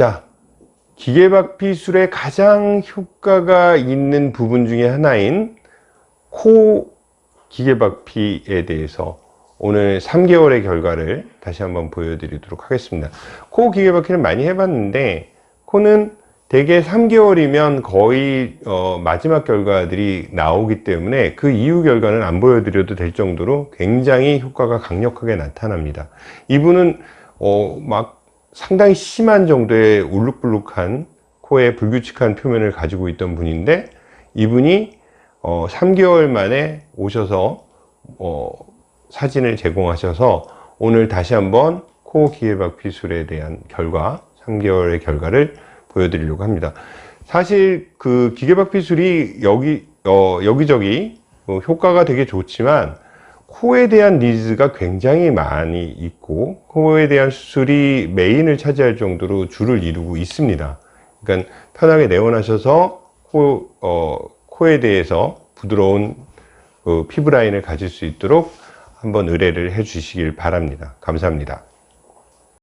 자, 기계박피술의 가장 효과가 있는 부분 중에 하나인 코 기계박피에 대해서 오늘 3개월의 결과를 다시 한번 보여드리도록 하겠습니다. 코 기계박피는 많이 해봤는데 코는 대개 3개월이면 거의 어, 마지막 결과들이 나오기 때문에 그 이후 결과는 안 보여드려도 될 정도로 굉장히 효과가 강력하게 나타납니다. 이분은 어, 막 상당히 심한 정도의 울룩불룩한 코에 불규칙한 표면을 가지고 있던 분인데 이분이 어, 3개월 만에 오셔서 어, 사진을 제공하셔서 오늘 다시 한번 코 기계박 피술에 대한 결과 3개월의 결과를 보여드리려고 합니다. 사실 그 기계박 피술이 여기 어, 여기저기 어, 효과가 되게 좋지만 코에 대한 니즈가 굉장히 많이 있고 코에 대한 수술이 메인을 차지할 정도로 줄을 이루고 있습니다. 그러니까 편하게 내원하셔서 코, 어, 코에 대해서 부드러운 그 피부 라인을 가질 수 있도록 한번 의뢰를 해 주시길 바랍니다. 감사합니다